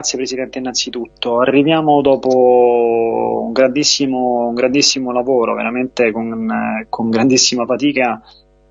Grazie Presidente innanzitutto. Arriviamo dopo un grandissimo, un grandissimo lavoro, veramente con, con grandissima fatica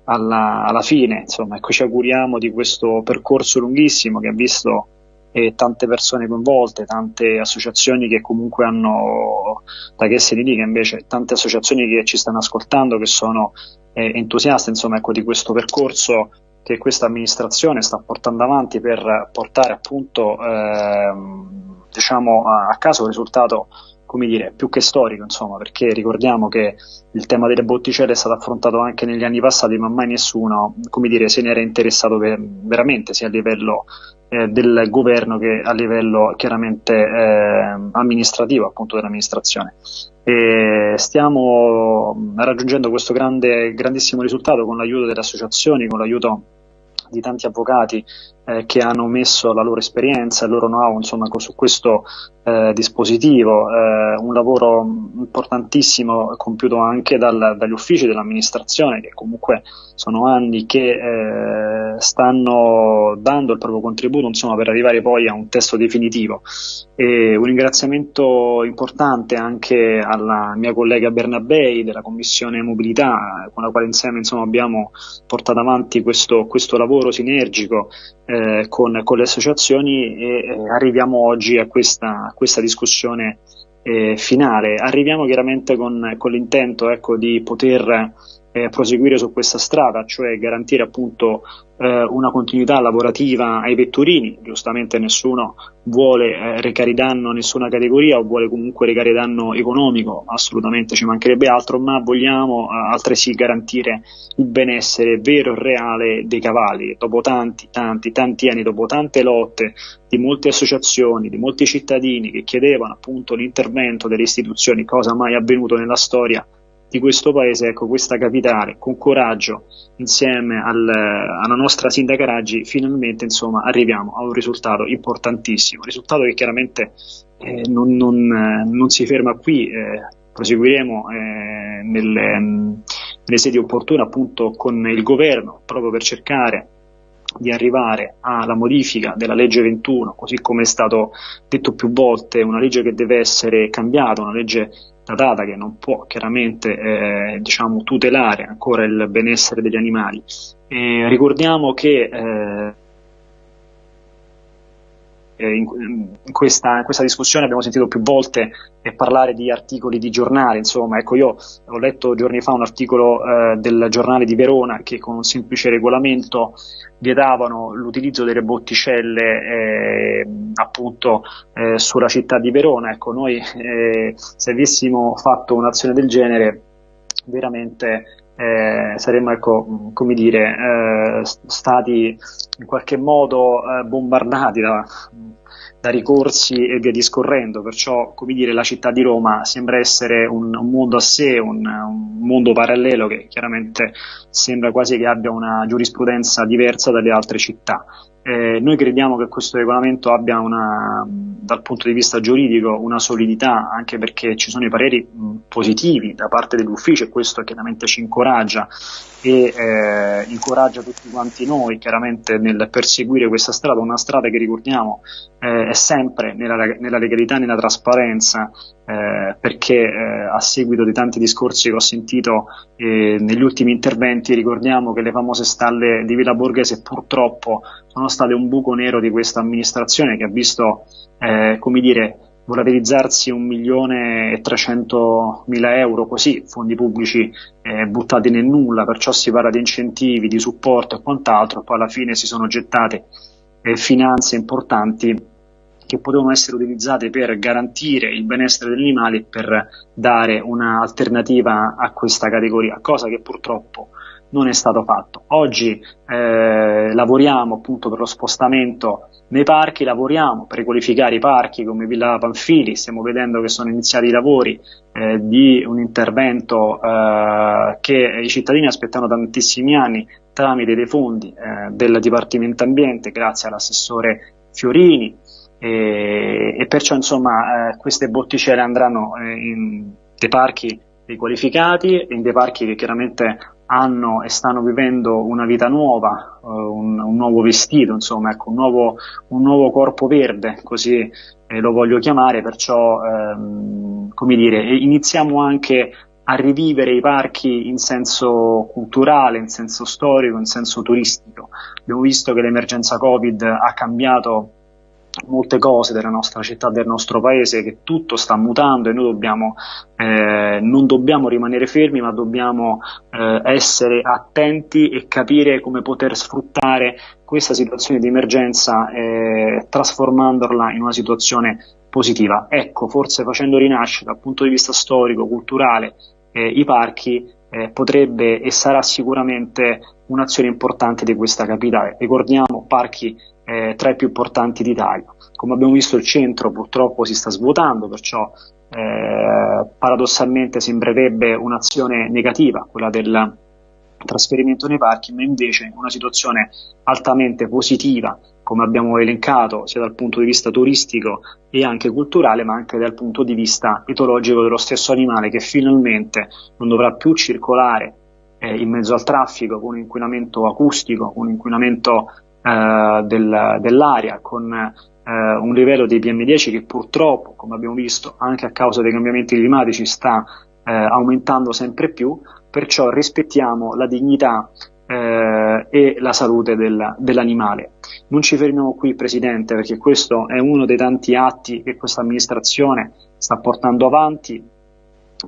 alla, alla, fine. Insomma, ecco, ci auguriamo di questo percorso lunghissimo che ha visto eh, tante persone coinvolte, tante associazioni che comunque hanno, da che se ne dica invece, tante associazioni che ci stanno ascoltando, che sono eh, entusiaste insomma, ecco, di questo percorso che questa amministrazione sta portando avanti per portare appunto ehm, diciamo a, caso un risultato come dire, più che storico, insomma, perché ricordiamo che il tema delle botticelle è stato affrontato anche negli anni passati, ma mai nessuno, come dire, se ne era interessato per, veramente, sia a livello eh, del governo che a livello chiaramente eh, amministrativo, appunto dell'amministrazione. E stiamo raggiungendo questo grande, grandissimo risultato con l'aiuto delle associazioni, con l'aiuto di tanti avvocati eh, che hanno messo la loro esperienza, il loro know-how insomma, su questo eh, dispositivo, eh, un lavoro importantissimo compiuto anche dal, dagli uffici dell'amministrazione che comunque sono anni che eh, stanno dando il proprio contributo insomma, per arrivare poi a un testo definitivo. E un ringraziamento importante anche alla mia collega Bernabei della Commissione Mobilità con la quale insieme insomma, abbiamo portato avanti questo, questo lavoro sinergico eh, con, con, le associazioni e eh, arriviamo oggi a questa, a questa discussione eh, finale. Arriviamo chiaramente con, con l'intento ecco, di poter eh, proseguire su questa strada, cioè garantire appunto eh, una continuità lavorativa ai vetturini, giustamente nessuno vuole eh, recare danno a nessuna categoria o vuole comunque recare danno economico, assolutamente ci mancherebbe altro, ma vogliamo eh, altresì garantire il benessere vero e reale dei cavalli, dopo tanti, tanti, tanti anni, dopo tante lotte di molte associazioni, di molti cittadini che chiedevano appunto l'intervento delle istituzioni, cosa mai avvenuto nella storia di questo paese, ecco, questa capitale, con coraggio, insieme al, alla nostra sindaca Raggi, finalmente insomma, arriviamo a un risultato importantissimo, risultato che chiaramente eh, non, non, non, si ferma qui, eh, proseguiremo eh, nelle, nelle sedi opportune appunto con il governo proprio per cercare di arrivare alla modifica della legge 21, così come è stato detto più volte, una legge che deve essere cambiata, una legge datata che non può chiaramente eh, diciamo, tutelare ancora il benessere degli animali. E ricordiamo che eh, in, in, questa, in, questa, discussione abbiamo sentito più volte eh, parlare di articoli di giornale, insomma, ecco io ho letto giorni fa un articolo eh, del giornale di Verona che con un semplice regolamento vietavano l'utilizzo delle botticelle eh, appunto eh, sulla città di Verona. Ecco, noi eh, se avessimo fatto un'azione del genere veramente eh, saremmo ecco, come dire, eh, stati in qualche modo eh, bombardati da, da, ricorsi e via discorrendo, perciò come dire, la città di Roma sembra essere un, un mondo a sé, un, un, mondo parallelo che chiaramente sembra quasi che abbia una giurisprudenza diversa dalle altre città. Eh, noi crediamo che questo regolamento abbia una, dal punto di vista giuridico una solidità, anche perché ci sono i pareri positivi da parte dell'ufficio e questo chiaramente ci incoraggia e eh, incoraggia tutti quanti noi chiaramente nel perseguire questa strada, una strada che ricordiamo eh, è sempre nella, nella legalità nella trasparenza, eh, perché eh, a seguito di tanti discorsi che ho sentito eh, negli ultimi interventi ricordiamo che le famose stalle di Villa Borghese purtroppo sono state un buco nero di questa amministrazione che ha visto, eh, come dire, volatilizzarsi un milione e trecento mila euro così, fondi pubblici eh, buttati nel nulla, perciò si parla di incentivi, di supporto e quant'altro, poi alla fine si sono gettate eh, finanze importanti che potevano essere utilizzate per garantire il benessere degli animali e per dare un'alternativa a questa categoria, cosa che purtroppo non è stato fatto. Oggi eh, lavoriamo appunto per lo spostamento nei parchi, lavoriamo per riqualificare i parchi come Villa Panfili, stiamo vedendo che sono iniziati i lavori eh, di un intervento eh, che i cittadini aspettano tantissimi anni tramite dei fondi eh, del Dipartimento Ambiente grazie all'assessore Fiorini, e, e perciò insomma eh, queste botticelle andranno eh, in dei parchi riqualificati, in dei parchi che chiaramente hanno e stanno vivendo una vita nuova, uh, un, un, nuovo vestito, insomma, ecco, un, nuovo, un nuovo corpo verde, così eh, lo voglio chiamare, perciò ehm, come dire, iniziamo anche a rivivere i parchi in senso culturale, in senso storico, in senso turistico. Abbiamo visto che l'emergenza Covid ha cambiato molte cose della nostra città, del nostro paese, che tutto sta mutando e noi dobbiamo, eh, non dobbiamo rimanere fermi, ma dobbiamo eh, essere attenti e capire come poter sfruttare questa situazione di emergenza eh, trasformandola in una situazione positiva. Ecco, forse facendo rinascere dal punto di vista storico, culturale, eh, i parchi eh, potrebbe e sarà sicuramente un'azione importante di questa capitale. Ricordiamo parchi eh, tra i più importanti d'Italia. Come abbiamo visto il centro purtroppo si sta svuotando, perciò eh, paradossalmente sembrerebbe un'azione negativa quella del trasferimento nei parchi, ma invece una situazione altamente positiva, come abbiamo elencato, sia dal punto di vista turistico e anche culturale, ma anche dal punto di vista etologico dello stesso animale che finalmente non dovrà più circolare eh, in mezzo al traffico con un inquinamento acustico, con un inquinamento eh, del, dell'aria, con eh, un livello di PM10 che purtroppo, come abbiamo visto, anche a causa dei cambiamenti climatici sta eh, aumentando sempre più, perciò rispettiamo la dignità eh, e la salute del, dell'animale. Non ci fermiamo qui, Presidente, perché questo è uno dei tanti atti che questa amministrazione sta portando avanti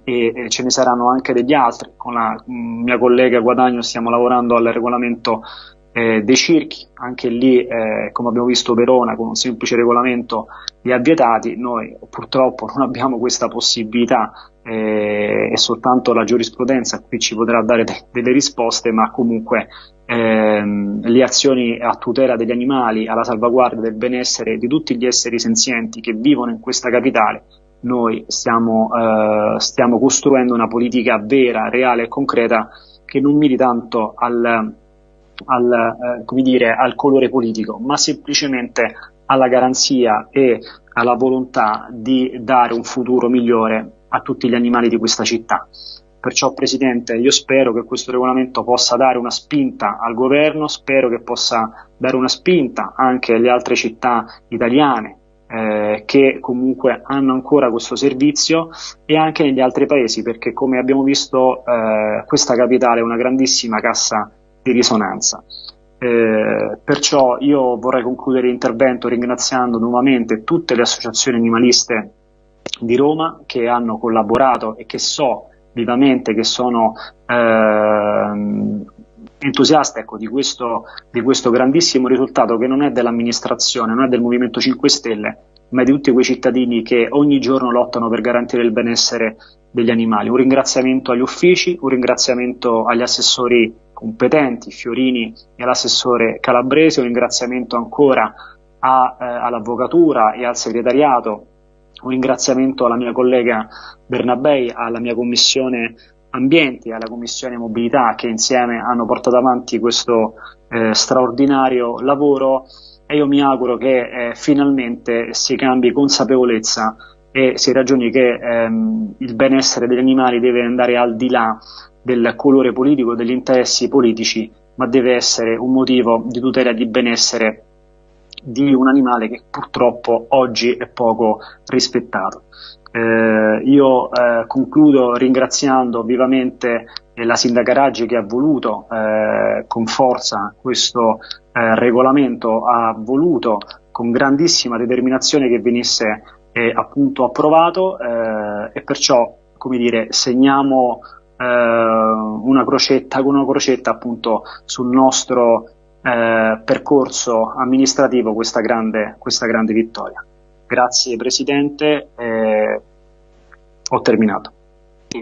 e ce ne saranno anche degli altri. Con la mia collega Guadagno stiamo lavorando al regolamento eh, dei circhi, anche lì eh, come abbiamo visto Verona con un semplice regolamento li ha vietati, noi purtroppo non abbiamo questa possibilità eh, e soltanto la giurisprudenza qui ci potrà dare de- delle risposte, ma comunque ehm, le azioni a tutela degli animali, alla salvaguardia del benessere di tutti gli esseri senzienti che vivono in questa capitale, noi stiamo, eh, stiamo costruendo una politica vera, reale e concreta che non miri tanto al al, eh, come dire, al colore politico, ma semplicemente alla garanzia e alla volontà di dare un futuro migliore a tutti gli animali di questa città. Perciò, Presidente, io spero che questo regolamento possa dare una spinta al governo, spero che possa dare una spinta anche alle altre città italiane eh, che comunque hanno ancora questo servizio e anche negli altri paesi, perché come abbiamo visto eh, questa capitale è una grandissima cassa di risonanza. Eh, perciò io vorrei concludere l'intervento ringraziando nuovamente tutte le associazioni animaliste di Roma che hanno collaborato e che so vivamente che sono eh, entusiaste ecco, di, questo, di questo grandissimo risultato che non è dell'amministrazione, non è del Movimento 5 Stelle, ma di tutti quei cittadini che ogni giorno lottano per garantire il benessere degli animali. Un ringraziamento agli uffici, un ringraziamento agli assessori competenti, Fiorini e all'assessore Calabrese, un ringraziamento ancora a, eh, all'avvocatura e al segretariato, un ringraziamento alla mia collega Bernabei, alla mia commissione ambienti, alla commissione mobilità che insieme hanno portato avanti questo eh, straordinario lavoro e io mi auguro che eh, finalmente si cambi consapevolezza e si ragioni che ehm, il benessere degli animali deve andare al di là del colore politico, degli interessi politici, ma deve essere un motivo di tutela di benessere di un animale che purtroppo oggi è poco rispettato. Eh, io eh, concludo ringraziando vivamente eh, la sindaca Raggi che ha voluto eh, con forza questo eh, regolamento, ha voluto con grandissima determinazione che venisse eh, appunto approvato e perciò come dire segniamo una crocetta con una crocetta appunto sul nostro percorso amministrativo questa grande, questa grande vittoria. Grazie Presidente, eh, ho terminato.